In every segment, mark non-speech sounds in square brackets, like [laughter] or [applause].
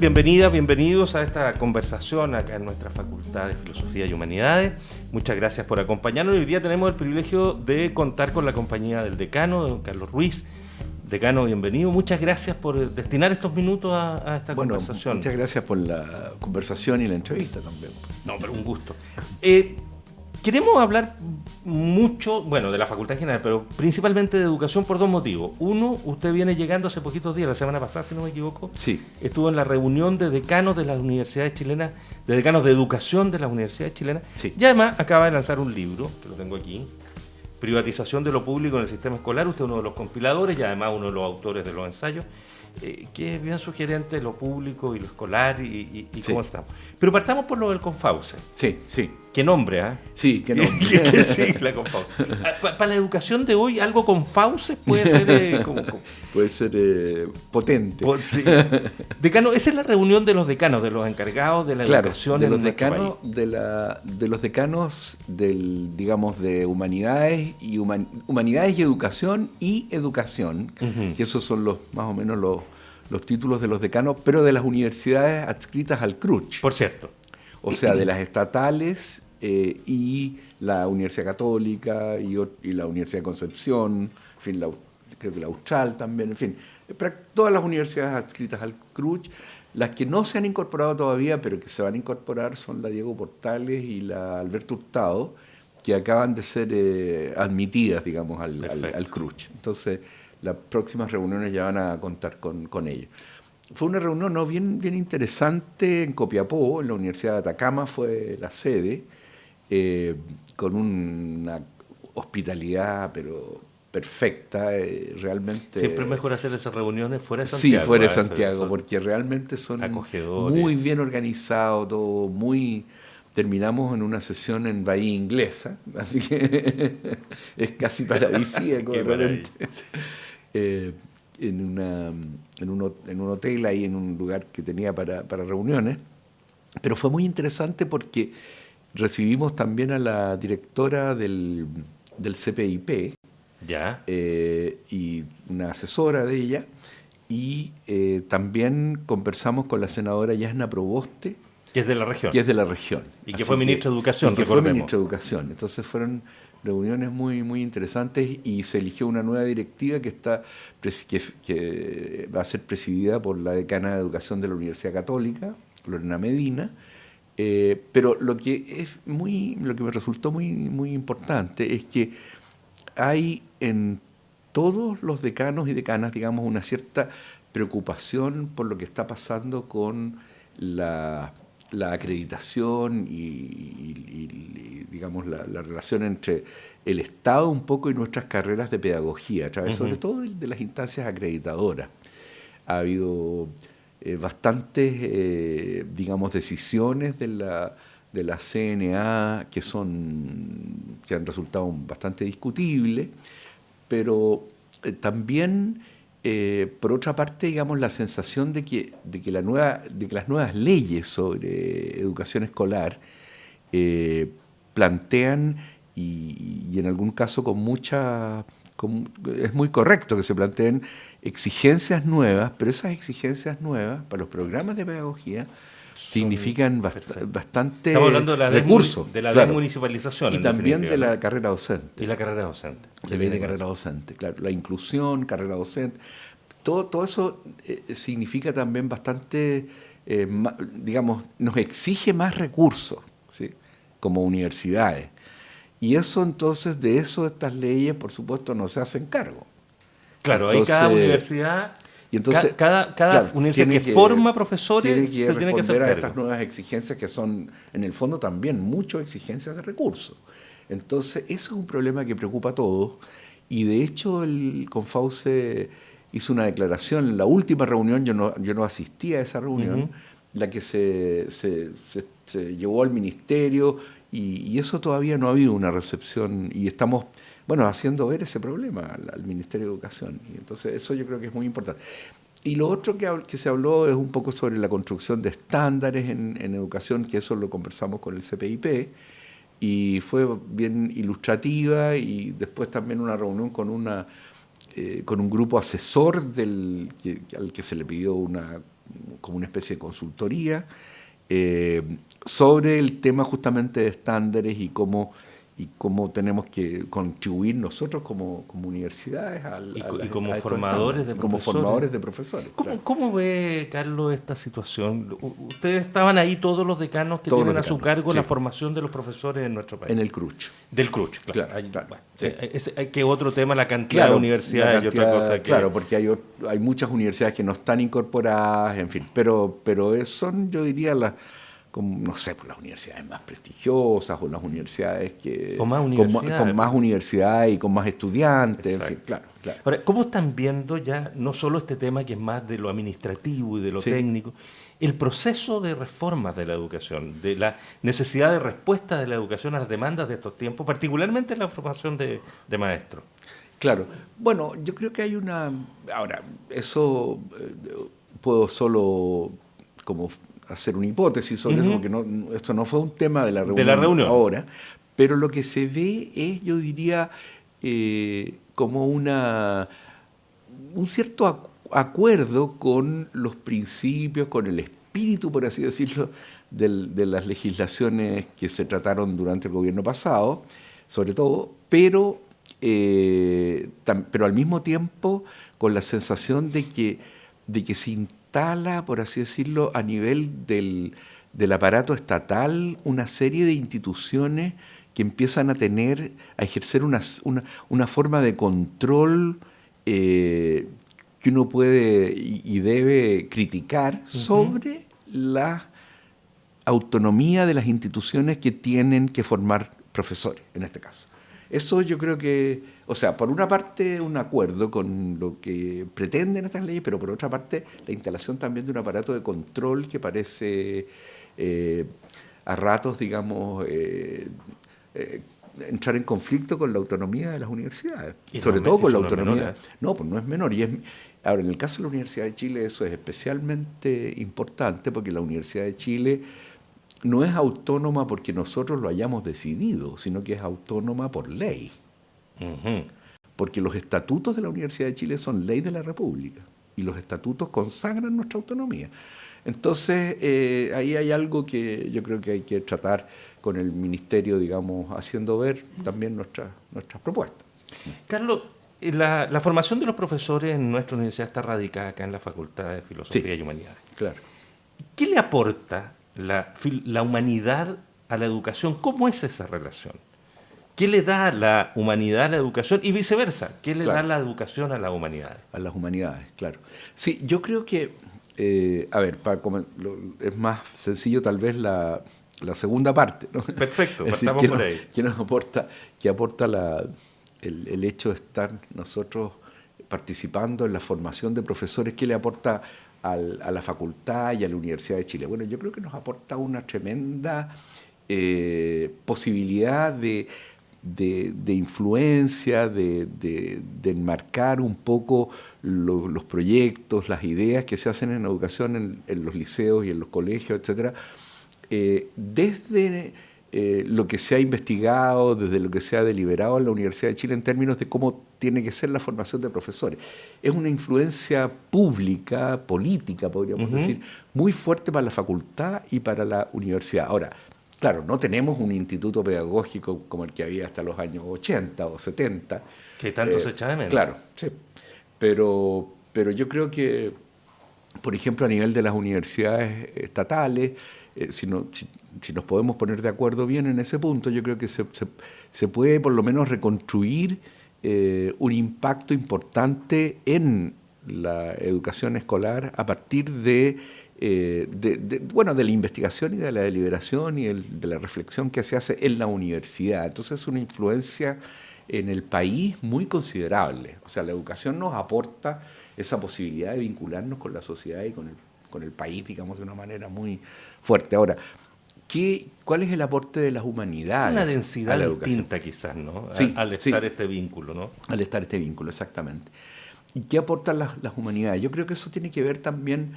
bienvenidas, bienvenidos a esta conversación acá en nuestra Facultad de Filosofía y Humanidades. Muchas gracias por acompañarnos. Hoy día tenemos el privilegio de contar con la compañía del decano, don Carlos Ruiz. Decano, bienvenido. Muchas gracias por destinar estos minutos a, esta conversación. Muchas gracias por la conversación y la entrevista también. No, pero un gusto. Eh, Queremos hablar mucho, bueno, de la Facultad en general, pero principalmente de educación por dos motivos. Uno, usted viene llegando hace poquitos días, la semana pasada, si no me equivoco. Sí. Estuvo en la reunión de decanos de las universidades chilenas, de decanos de educación de las universidades chilenas. Sí. Y además acaba de lanzar un libro, que lo tengo aquí, Privatización de lo público en el sistema escolar. Usted es uno de los compiladores y además uno de los autores de los ensayos. Eh, que es bien sugerente lo público y lo escolar y, cómo estamos. Pero partamos por lo del Confause. Sí, sí. ¿Qué nombre, ah? Sí, qué nombre. [laughs] ¿Qué, sigla Confause? Ah, para la educación de hoy, algo con Fauces puede ser... Eh, [laughs] puede ser eh, potente. sí. Decano, esa es la reunión de los decanos, de los encargados de la educación de los decanos, De, la, de los decanos del, digamos, de humanidades y humanidades y educación y educación, que esos son los más o menos los los títulos de los decanos, pero de las universidades adscritas al CRUCH. Por cierto. O sea, de las estatales eh, y la Universidad Católica y, la Universidad de Concepción, en fin, creo que la Austral también, en fin, todas las universidades adscritas al CRUCH. Las que no se han incorporado todavía, pero que se van a incorporar, son la Diego Portales y la Alberto Hurtado, que acaban de ser eh, admitidas, digamos, al, al, al CRUCH. Entonces, las próximas reuniones ya van a contar con, con ella. Fue una reunión ¿no? bien, bien interesante en Copiapó, en la Universidad de Atacama fue la sede, eh, con una hospitalidad pero perfecta, eh, realmente... Siempre es mejor hacer esas reuniones fuera de Santiago. Sí, fuera de ¿eh? Santiago, porque realmente son muy bien organizados, todo muy terminamos en una sesión en Bahía Inglesa, [laughs] así que es casi paradisíaco [laughs] [laughs] eh, en, una, en, un, en, un, hotel ahí, en un lugar que tenía para, para, reuniones. Pero fue muy interesante porque recibimos también a la directora del, del CPIP ¿Ya? Eh, y una asesora de ella, y eh, también conversamos con la senadora Yasna Proboste, que es de la región. Que es de la región. Y que fue ministro de Educación, que fue ministro de Educación. Entonces fueron reuniones muy, muy interesantes y se eligió una nueva directiva que, está, que, va a ser presidida por la decana de Educación de la Universidad Católica, Lorena Medina. Eh, pero lo que, es muy, lo que me resultó muy, muy importante es que hay en todos los decanos y decanas, digamos, una cierta preocupación por lo que está pasando con la la acreditación y, digamos, la, relación entre el Estado un poco y nuestras carreras de pedagogía, a través sobre todo de, las instancias acreditadoras. Ha habido eh, bastantes, eh, digamos, decisiones de la, de la CNA que, son, que han resultado bastante discutibles, pero eh, también por otra parte, digamos, la sensación de que, de que, la nueva, de las nuevas leyes sobre educación escolar plantean, y, en algún caso con mucha... es muy correcto que se planteen exigencias nuevas, pero esas exigencias nuevas para los programas de pedagogía significan bastante Estamos hablando de la recursos. De la desmunicipalización. Y también de la carrera docente. Y la carrera docente. La ley de carrera docente, claro. La inclusión, carrera docente. Todo, todo eso eh, significa también bastante, eh, digamos, nos exige más recursos, ¿sí? como universidades. Y eso entonces, de eso estas leyes, por supuesto, no se hacen cargo. Claro, hay cada universidad y entonces, cada, cada universidad que, forma profesores tiene que se tiene que hacer a estas nuevas exigencias que son, en el fondo, también muchas exigencias de recursos. Entonces, eso es un problema que preocupa a todos. Y de hecho, el Confause hizo una declaración en la última reunión, yo no, yo no asistí a esa reunión, la que se, se, se, llevó al ministerio, y, eso todavía no ha habido una recepción, y estamos bueno, haciendo ver ese problema al, Ministerio de Educación. Y entonces eso yo creo que es muy importante. Y lo otro que, que se habló es un poco sobre la construcción de estándares en, educación, que eso lo conversamos con el CPIP, y fue bien ilustrativa, y después también una reunión con, una, eh, con un grupo asesor del, al que se le pidió una, como una especie de consultoría sobre el tema justamente de estándares y cómo y cómo tenemos que contribuir nosotros como, como universidades al, y, como formadores de profesores. Como formadores de profesores. ¿Cómo, ve, Carlos, esta situación? Ustedes estaban ahí todos los decanos que tienen a su cargo la formación de los profesores en nuestro país. En el CRUCH. Del CRUCH, claro. hay, que otro tema, la cantidad de universidades y otra cosa. Claro, porque hay, hay muchas universidades que no están incorporadas, en fin, pero, pero son, yo diría, las con, no sé, por las universidades más prestigiosas o las universidades que... Con más universidades. Con, más universidades y con más estudiantes, en fin, claro, claro. Ahora, ¿cómo están viendo ya no solo este tema que es más de lo administrativo y de lo técnico, el proceso de reformas de la educación, de la necesidad de respuesta de la educación a las demandas de estos tiempos, particularmente en la formación de, de maestros? Claro, bueno, yo creo que hay una... Ahora, eso eh, puedo solo como hacer una hipótesis sobre eso, porque no, esto no fue un tema de la reunión, ahora, pero lo que se ve es, yo diría, eh, como una, un cierto acuerdo con los principios, con el espíritu, por así decirlo, de las legislaciones que se trataron durante el gobierno pasado, sobre todo, pero, eh, pero al mismo tiempo con la sensación de que, de que se instala, por así decirlo, a nivel del, aparato estatal una serie de instituciones que empiezan a tener, a ejercer una, una, forma de control eh, que uno puede y, debe criticar sobre la autonomía de las instituciones que tienen que formar profesores, en este caso. Eso yo creo que, o sea, por una parte un acuerdo con lo que pretenden estas leyes, pero por otra parte la instalación también de un aparato de control que parece eh, a ratos, digamos, eh, eh, entrar en conflicto con la autonomía de las universidades, sobre todo con la autonomía. No, pues no es menor. Y es, ahora, en el caso de la Universidad de Chile eso es especialmente importante porque la Universidad de Chile no es autónoma porque nosotros lo hayamos decidido, sino que es autónoma por ley. Porque los estatutos de la Universidad de Chile son ley de la República y los estatutos consagran nuestra autonomía. Entonces, eh, ahí hay algo que yo creo que hay que tratar con el Ministerio, digamos, haciendo ver también nuestras nuestras propuestas. Carlos, eh, la, formación de los profesores en nuestra universidad está radicada acá en la Facultad de Filosofía y Humanidades. Claro. ¿Qué le aporta la, humanidad a la educación. ¿Cómo es esa relación? ¿Qué le da la humanidad a la educación y viceversa? ¿Qué le da la educación a la humanidad? A las humanidades, claro. Sí, yo creo que, eh, a ver, para es más sencillo tal vez la, segunda parte. Perfecto, [laughs] partamos por ahí. ¿Qué nos aporta, qué aporta la, el, el, hecho de estar nosotros participando en la formación de profesores? ¿Qué le aporta a la facultad y a la Universidad de Chile. Bueno, yo creo que nos aporta una tremenda eh, posibilidad de, influencia, de, enmarcar un poco los proyectos, las ideas que se hacen en educación en, los liceos y en los colegios, etcétera, eh, desde eh, lo que se ha investigado, desde lo que se ha deliberado en la Universidad de Chile en términos de cómo tiene que ser la formación de profesores. Es una influencia pública, política, podríamos decir, muy fuerte para la facultad y para la universidad. Ahora, claro, no tenemos un instituto pedagógico como el que había hasta los años 80 o 70. Que tanto se echa de menos. Claro, sí. Pero, pero yo creo que, por ejemplo, a nivel de las universidades estatales, eh, si, nos podemos poner de acuerdo bien en ese punto, yo creo que se, puede por lo menos reconstruir eh, un impacto importante en la educación escolar a partir de, eh, bueno, de la investigación y de la deliberación y de la reflexión que se hace en la universidad. Entonces es una influencia en el país muy considerable. O sea, la educación nos aporta esa posibilidad de vincularnos con la sociedad y con el, con el país, digamos, de una manera muy, fuerte. Ahora, ¿qué, ¿cuál es el aporte de las humanidades? Una densidad distinta quizás, ¿no? Sí, al estar este vínculo, ¿no? Al estar este vínculo, exactamente. ¿Y qué aportan las, humanidades? Yo creo que eso tiene que ver también,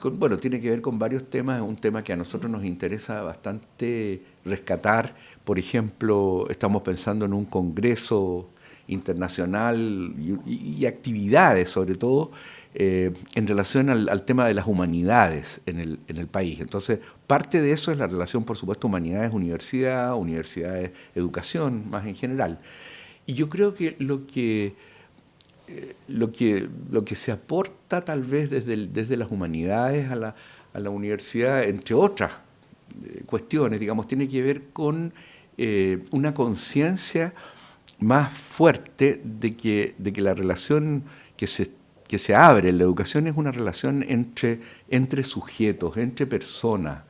con, bueno, tiene que ver con varios temas, es un tema que a nosotros nos interesa bastante rescatar. Por ejemplo, estamos pensando en un congreso internacional y actividades sobre todo eh, en relación al, tema de las humanidades en el, país. Entonces, parte de eso es la relación, por supuesto, humanidades-universidad, universidades-educación, más en general. Y yo creo que lo que, eh, lo que, lo que se aporta tal vez desde, desde las humanidades a la, a la universidad, entre otras eh, cuestiones, digamos, tiene que ver con una conciencia más fuerte de que, de que la relación que se que se abre en la educación es una relación entre, entre sujetos, entre personas.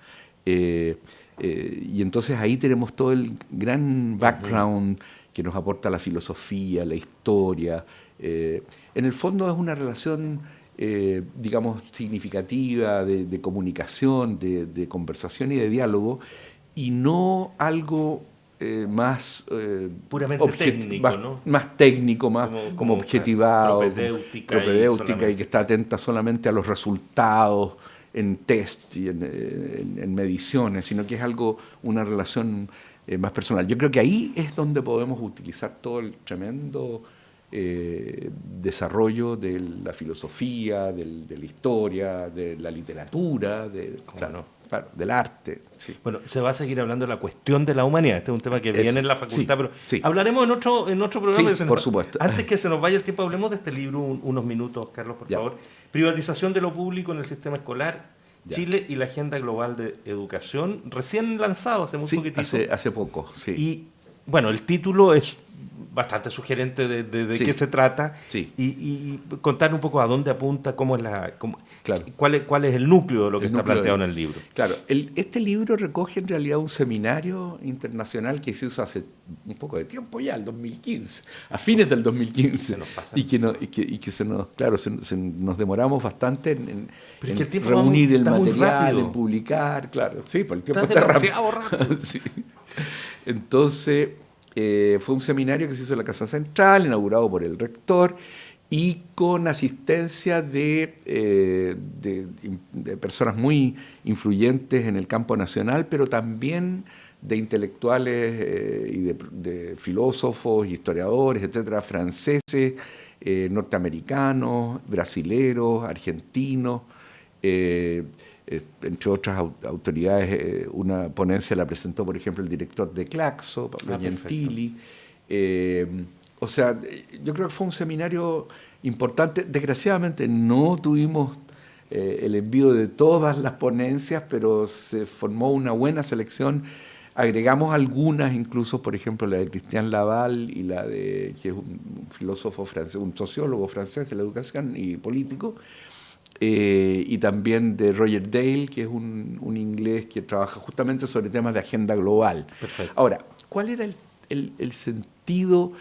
Eh, eh, y entonces ahí tenemos todo el gran background que nos aporta la filosofía, la historia. Eh, en el fondo es una relación, digamos, significativa de, comunicación, de, de, conversación y de diálogo, y no algo eh, más eh, puramente técnico, más, ¿no? más técnico, más como, objetivado, propedéutica, y, que está atenta solamente a los resultados en test y en, mediciones, sino que es algo, una relación eh, más personal. Yo creo que ahí es donde podemos utilizar todo el tremendo desarrollo de la filosofía, de la historia, de la literatura, de, del arte. Bueno, se va a seguir hablando de la cuestión de la humanidad. Este es un tema que viene en la facultad, pero hablaremos en otro, en otro programa. por supuesto. Antes que se nos vaya el tiempo, hablemos de este libro unos minutos, Carlos, por favor. Privatización de lo público en el sistema escolar. Chile y la Agenda Global de Educación, recién lanzado hace muy poquitito. Hace, hace poco, sí. Y bueno, el título es bastante sugerente de, qué se trata y, contar un poco a dónde apunta, cómo es la, cuál, es, cuál es el núcleo de lo que está planteado en el libro. Claro, este libro recoge en realidad un seminario internacional que se hizo hace un poco de tiempo ya, el 2015, a fines del 2015. Y, que y, que, se nos, claro, nos demoramos bastante en, reunir el material, en publicar, claro, sí, por el tiempo está, rápido. [laughs] Entonces, eh, fue un seminario que se hizo en la Casa Central, inaugurado por el rector y con asistencia de, eh, de, personas muy influyentes en el campo nacional, pero también de intelectuales eh, y de, filósofos, historiadores, etcétera, franceses, norteamericanos, brasileros, argentinos. Eh, entre otras autoridades, eh, una ponencia la presentó, por ejemplo, el director de Claxo, Pablo ah, Gentili. Eh, o sea, yo creo que fue un seminario importante. Desgraciadamente no tuvimos el envío de todas las ponencias, pero se formó una buena selección. Agregamos algunas, incluso, por ejemplo, la de Cristian Laval y la de, que es un filósofo francés, un sociólogo francés de la educación y político, eh, y también de Roger Dale, que es un, inglés que trabaja justamente sobre temas de agenda global. Ahora, ¿cuál era el, sentido?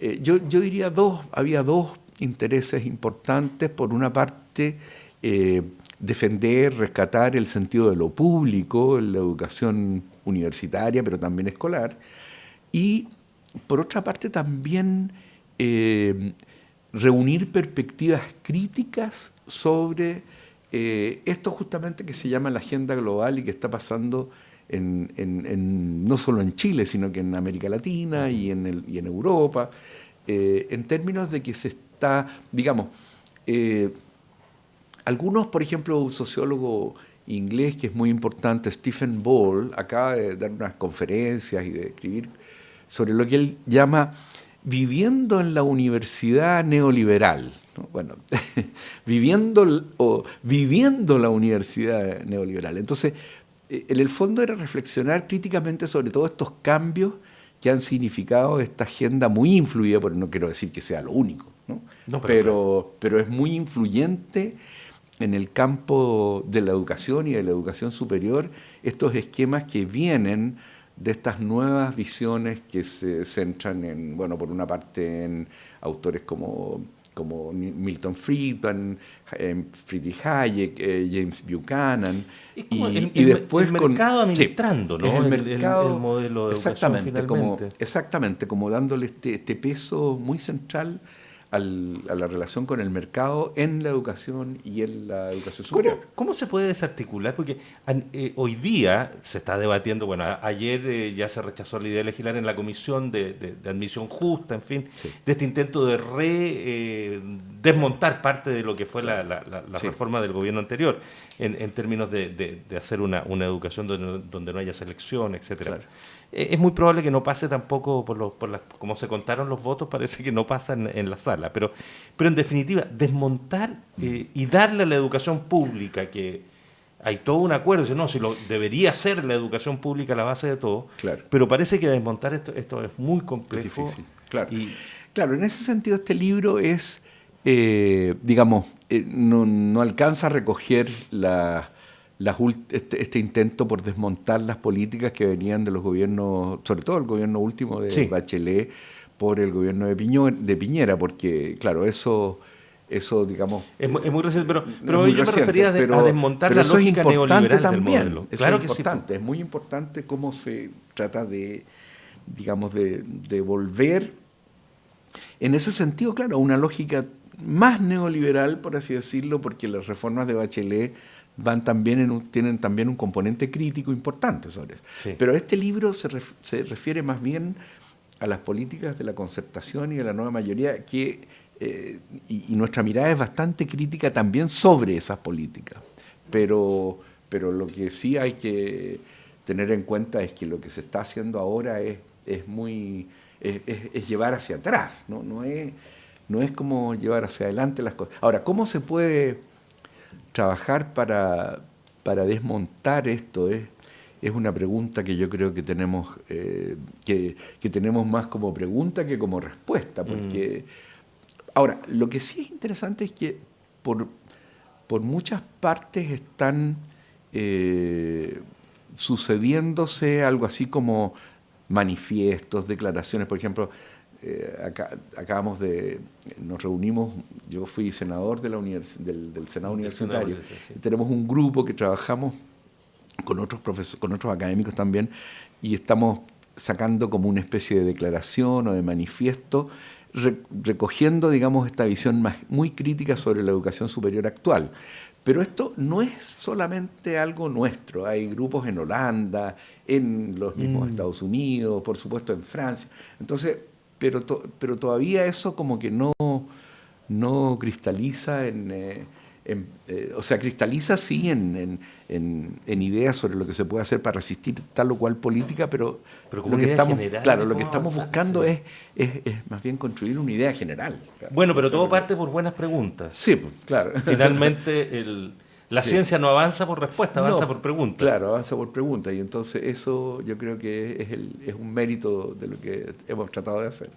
Eh, yo, diría dos, había dos intereses importantes. Por una parte, eh, defender, rescatar el sentido de lo público, en la educación universitaria, pero también escolar. Y por otra parte, también reunir perspectivas críticas sobre eh, esto justamente que se llama la agenda global y que está pasando no solo en Chile, sino que en América Latina y en, Europa, eh, en términos de que se está, digamos, eh, algunos, por ejemplo, un sociólogo inglés que es muy importante, Stephen Ball, acaba de dar unas conferencias y de escribir sobre lo que él llama viviendo en la universidad neoliberal. Bueno, [laughs] viviendo, o, viviendo la universidad neoliberal. Entonces, en el fondo era reflexionar críticamente sobre todos estos cambios que han significado esta agenda muy influida, porque no quiero decir que sea lo único, pero, pero, es muy influyente en el campo de la educación y de la educación superior, estos esquemas que vienen de estas nuevas visiones que se centran en, bueno, por una parte en autores como, como Milton Friedman, Friedrich Hayek, eh, James Buchanan, y, después el mercado administrando, ¿no? El, mercado, modelo de exactamente, como Exactamente, como dándole este, este peso muy central a la relación con el mercado en la educación y en la educación superior. ¿Cómo, se puede desarticular? Porque eh, hoy día se está debatiendo, bueno, ayer eh, ya se rechazó la idea de legislar en la comisión de, admisión justa, en fin, de este intento de re... Eh, desmontar parte de lo que fue la, reforma del gobierno anterior, en, términos de, hacer una, educación donde, no haya selección, etcétera. Eh, es muy probable que no pase tampoco por, por las, como se contaron los votos, [laughs] parece que no pasa en, la sala, pero, pero en definitiva, desmontar eh, y darle a la educación pública que hay todo un acuerdo, no, si lo debería ser la educación pública la base de todo, claro. pero parece que desmontar esto, esto es muy complejo. claro. claro, en ese sentido este libro es, eh, digamos, eh, no, alcanza a recoger la, este, este, intento por desmontar las políticas que venían de los gobiernos, sobre todo el gobierno último de Bachelet, por el gobierno de, de Piñera, porque, claro, eso eso, digamos... Es, muy reciente, pero, pero yo me refería a desmontar la lógica es importante también, claro que es importante, es muy importante cómo se trata de, digamos, de, de volver, en ese sentido, claro, una lógica más neoliberal, por así decirlo, porque las reformas de Bachelet van también en tienen también un componente crítico importante sobre eso. Pero este libro se, se refiere más bien a las políticas de la concertación y de la nueva mayoría que eh, y, nuestra mirada es bastante crítica también sobre esas políticas. Pero, pero lo que sí hay que tener en cuenta es que lo que se está haciendo ahora es, es muy es, llevar hacia atrás, ¿no? No, es, no es como llevar hacia adelante las cosas. Ahora, ¿cómo se puede trabajar para, para desmontar esto? Es, es una pregunta que yo creo que tenemos, eh, que, que, tenemos más como pregunta que como respuesta, porque... Mm. Ahora, lo que sí es interesante es que por, por muchas partes están eh, sucediéndose algo así como manifiestos, declaraciones, por ejemplo, eh, acabamos de, nos reunimos, yo fui senador de la del, Senado Universitario, tenemos un grupo que trabajamos con otros profesores, con otros académicos también, y estamos sacando como una especie de declaración o de manifiesto recogiendo, digamos, esta visión más, muy crítica sobre la educación superior actual. Pero esto no es solamente algo nuestro. Hay grupos en Holanda, en los mismos mm. Estados Unidos, por supuesto en Francia. Entonces, pero, pero todavía eso como que no, no cristaliza en... Eh, eh, o sea, cristaliza sí en, ideas sobre lo que se puede hacer para resistir tal o cual política, pero, pero lo que estamos, claro, lo que estamos buscando es, es, más bien construir una idea general. Bueno, pero todo parte por buenas preguntas. Sí, pues, claro. Finalmente, el, la ciencia no avanza por respuesta, avanza por pregunta. Claro, avanza por pregunta. Y entonces eso yo creo que es, el, es un mérito de lo que hemos tratado de hacer.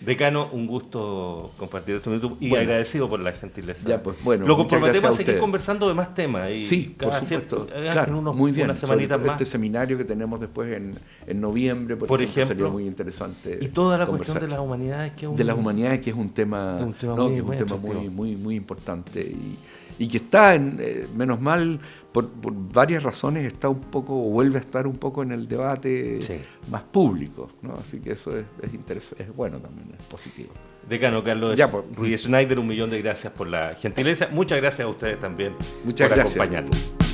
Decano, un gusto compartir este minuto y agradecido por la gentileza. Ya, pues bueno. Lo comprometemos a, seguir conversando de más temas. Y sí, por supuesto. claro, muy bien. Unas semanitas más. Este seminario que tenemos después en, en noviembre, por, ejemplo, sería muy interesante. Y toda la cuestión de las humanidades que es un, De las humanidades que es un tema, un tema muy, que es un tema muy, muy, muy importante. Y, y que está, en, eh, menos mal, por, varias razones, está un poco, o vuelve a estar un poco en el debate más público. ¿no? Así que eso es, es, interesante, es bueno también, es positivo. Decano Carlos ya, pues, Ruiz Schneider, un millón de gracias por la gentileza. Muchas gracias a ustedes también Muchas por gracias. acompañarnos.